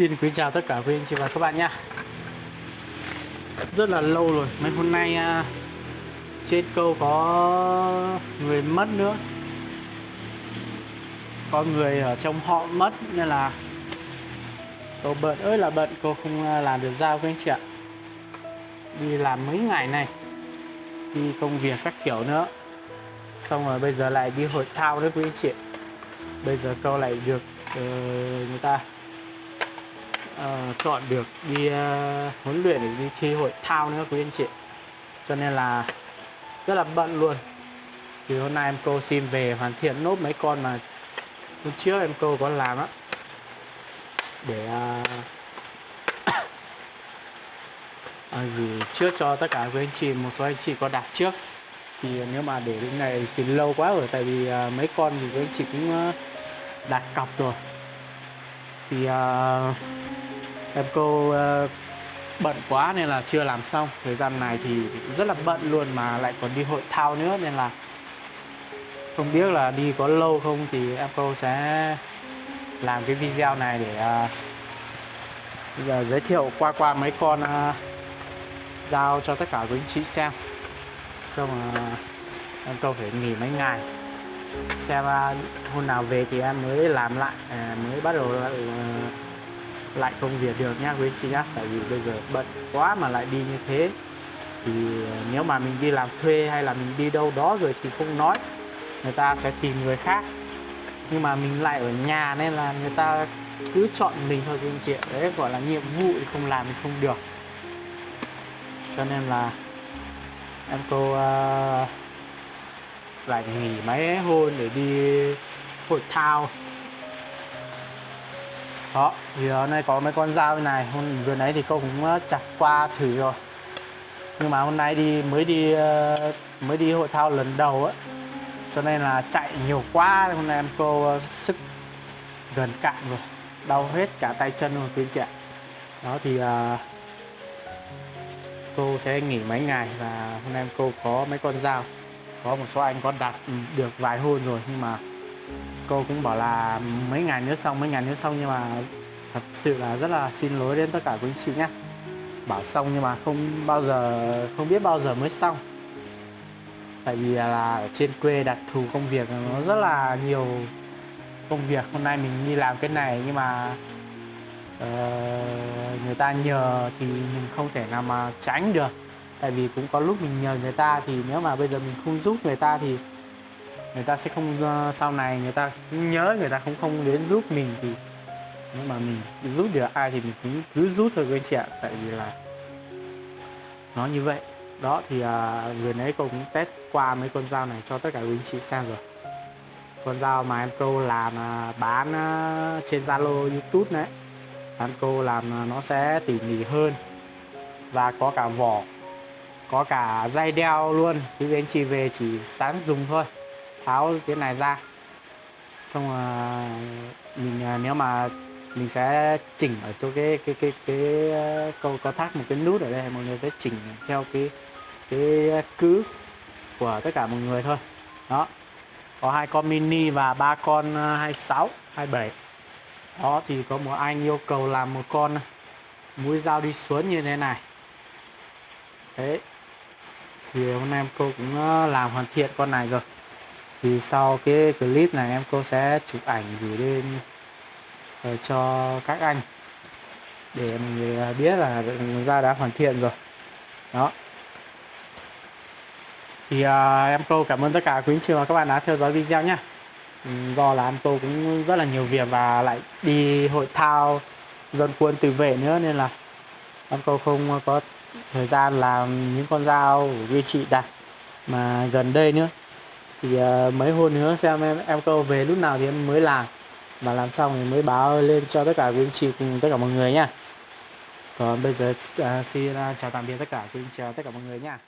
Xin quý chào tất cả quý anh chị và các bạn nha. Rất là lâu rồi Mấy hôm nay à, Trên câu có người mất nữa. Có người ở trong họ mất Nên là Cô bận ơi là bận Cô không à, làm được giao với anh chị ạ. Đi làm mấy ngày này Đi công việc các kiểu nữa. Xong rồi bây giờ lại đi hội thao nữa quý anh chị Bây giờ câu lại được uh, người ta uh, chọn được đi uh, huấn luyện để đi thi hội thao nữa quý anh chị. Cho nên là rất là bận luôn. Thì hôm nay em cô xin về hoàn thiện nốt mấy con mà hôm trước em cô có làm á. Để uh, à, gửi trước cho tất cả quý anh chị một số anh chị có đặt trước. Thì nếu mà để đến này thì lâu quá rồi tại vì uh, mấy con thì quý anh chị cũng uh, đặt cọc rồi. Thì uh, em cô uh, ờ, bận quá nên là chưa làm xong. Thời gian này thì rất là bận luôn mà lại còn đi hội thao nữa nên là không biết là đi có lâu không thì em cô sẽ làm cái video này để uh, bây giờ giới thiệu qua qua mấy con uh, giao cho tất cả quý anh chị xem. Xong uh, em câu phải nghỉ mấy ngày. Xem uh, hôm nào về thì em mới làm lại uh, mới bắt đầu uh, lại công việc được nhá quý anh chị nhá tại vì bây giờ bận quá mà lại đi như thế. Thì ờ, nếu mà mình đi làm thuê hay là mình đi đâu đó rồi thì không nói người ta sẽ tìm người khác. Nhưng mà mình lại ở nhà nên là người ta cứ chọn mình thôi quý anh chị đấy gọi là nhiệm vụ thì không làm thì không được. Cho nên là em cô uh, lại nghỉ mấy hôm để đi hội thao đó thì hôm nay có mấy con dao như này. Hôm vừa nãy thì cô cũng ờ, chặt qua thử rồi. Nhưng mà hôm nay đi mới đi ờ, mới đi hội thao lần đầu á. Cho nên là chạy nhiều quá hôm nay em cô ờ, sức gần cạn rồi. Đau hết cả tay chân rồi quý chị ạ. Đó thì uh, cô sẽ nghỉ mấy ngày và hôm nay em cô có mấy con dao. Có một số anh có đặt được vài hôn rồi nhưng mà cô cũng bảo là mấy ngày nữa xong mấy ngày nữa xong nhưng mà thật sự là rất là xin lỗi đến tất cả quý anh chị nhé. Bảo xong nhưng mà không bao giờ không biết bao giờ mới xong. Tại vì là ở trên quê đặc thù công việc nó rất là nhiều công việc. Hôm nay mình đi làm cái này nhưng mà uh, người ta nhờ thì mình không thể nào mà tránh được. Tại vì cũng có lúc mình nhờ người ta thì nếu mà bây giờ mình không giúp người ta thì người ta sẽ không ờ, sau này người ta nhớ người ta cũng không đến giúp mình thì nhưng mà mình giúp được ai thì mình cũng cứ giúp thôi các anh chị ạ. Tại vì là nó như vậy. Đó thì à, vừa nãy cô cũng test qua mấy con dao này cho tất cả quý anh chị xem rồi. Con dao mà em cô làm à, bán à, trên Zalo YouTube đấy em cô làm à, nó sẽ tỉ mỉ hơn và có cả vỏ có cả dây đeo luôn. Quý anh chị về chỉ sáng dùng thôi tháo cái này ra. Xong rồi, mình à, nếu mà mình sẽ chỉnh ở chỗ cái cái cái cái câu có thắt một cái nút ở đây, mọi người sẽ chỉnh theo cái cái cứ của tất cả mọi người thôi. Đó. Có hai con mini và ba con à, 26 27 đó, thì có một anh yêu cầu làm một con mũi dao đi xuống như thế này. Đấy. Thì hôm nay em cô cũng làm hoàn thiện con này rồi thì sau cái clip này em cô sẽ chụp ảnh gửi lên ờ, cho các anh để mọi người ờ, biết là ra đã hoàn thiện rồi. Đó. Thì uh, em cô cảm ơn tất cả quý anh chị và các bạn đã theo dõi video nhé ừ, do là em cô cũng rất là nhiều việc và lại đi hội thao dân quân tự vệ nữa nên là em cô không có thời gian làm những con dao của quý chị đặt mà gần đây nữa thì uh, mấy hôm nữa xem em em câu về lúc nào thì em mới làm. Và làm xong thì mới báo lên cho tất cả quý anh chị cùng tất cả mọi người nha còn bây giờ uh, xin uh, chào tạm biệt tất cả quý anh chị tất cả mọi người nha